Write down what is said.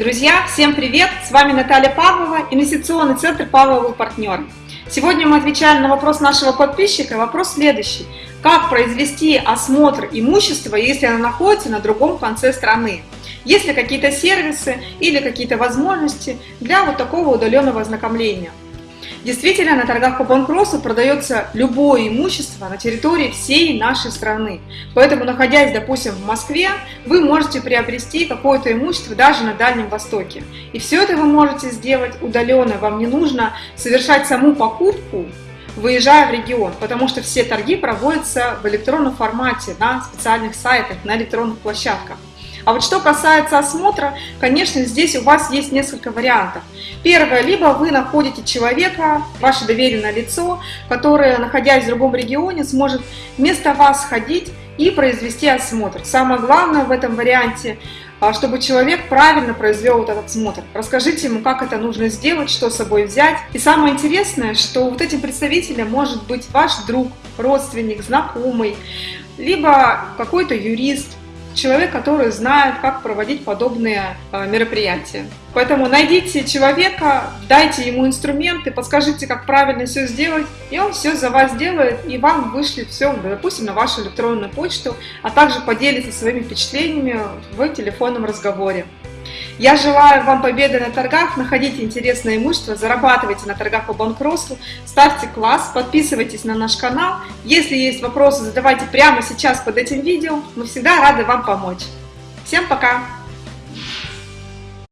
Друзья, всем привет! С вами Наталья Павлова, инвестиционный центр Павловый партнер. Сегодня мы отвечаем на вопрос нашего подписчика. Вопрос следующий. Как произвести осмотр имущества, если оно находится на другом конце страны? Есть ли какие-то сервисы или какие-то возможности для вот такого удаленного ознакомления? Действительно, на торгах по банкротству продается любое имущество на территории всей нашей страны. Поэтому, находясь, допустим, в Москве, вы можете приобрести какое-то имущество даже на Дальнем Востоке. И все это вы можете сделать удаленно. Вам не нужно совершать саму покупку, выезжая в регион, потому что все торги проводятся в электронном формате на специальных сайтах, на электронных площадках. А вот что касается осмотра, конечно, здесь у вас есть несколько вариантов. Первое, либо вы находите человека, ваше доверенное лицо, которое, находясь в другом регионе, сможет вместо вас ходить и произвести осмотр. Самое главное в этом варианте, а, чтобы человек правильно произвел вот этот осмотр. Расскажите ему, как это нужно сделать, что с собой взять. И самое интересное, что вот этим представителем может быть ваш друг, родственник, знакомый, либо какой-то юрист, человек, который знает, как проводить подобные э, мероприятия. Поэтому найдите человека, дайте ему инструменты, подскажите, как правильно все сделать, и он все за вас сделает, и вам вышлет все, допустим, на вашу электронную почту, а также поделится своими впечатлениями в телефонном разговоре. Я желаю вам победы на торгах, находите интересное имущество, зарабатывайте на торгах по банкротству, ставьте класс, подписывайтесь на наш канал. Если есть вопросы, задавайте прямо сейчас под этим видео, мы всегда рады вам помочь. Всем пока!